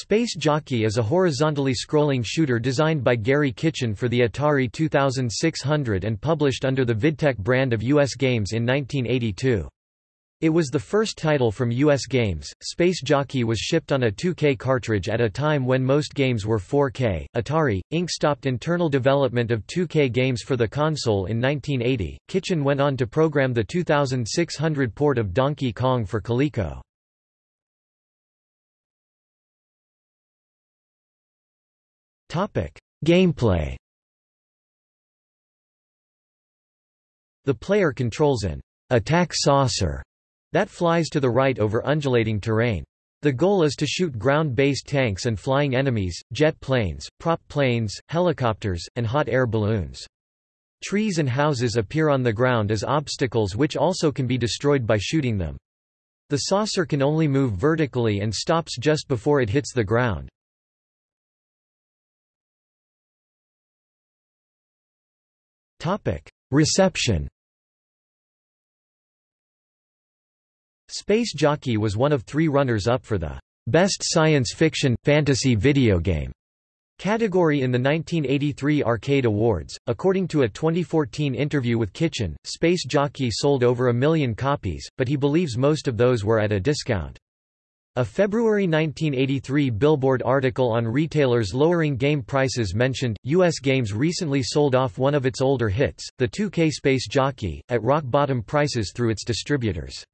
Space Jockey is a horizontally scrolling shooter designed by Garry Kitchen for the Atari 2600 and published under the Vidtec brand of US Games in 1982. It was the first title from US Games. Space Jockey was shipped on a 2K cartridge at a time when most games were 4K. Atari, Inc. stopped internal development of 2K games for the console in 1980. Kitchen went on to program the 2600 port of Donkey Kong for Coleco. Gameplay The player controls an attack saucer that flies to the right over undulating terrain. The goal is to shoot ground-based tanks and flying enemies, jet planes, prop planes, helicopters, and hot air balloons. Trees and houses appear on the ground as obstacles which also can be destroyed by shooting them. The saucer can only move vertically and stops just before it hits the ground. Reception Space Jockey was one of three runners-up for the Best Science Fiction – Fantasy Video Game category in the 1983 Arcade Awards. According to a 2014 interview with Kitchen, Space Jockey sold over a million copies, but he believes most of those were at a discount. A February 1983 Billboard article on retailers lowering game prices mentioned, U.S. Games recently sold off one of its older hits, the 2K Space Jockey, at rock-bottom prices through its distributors.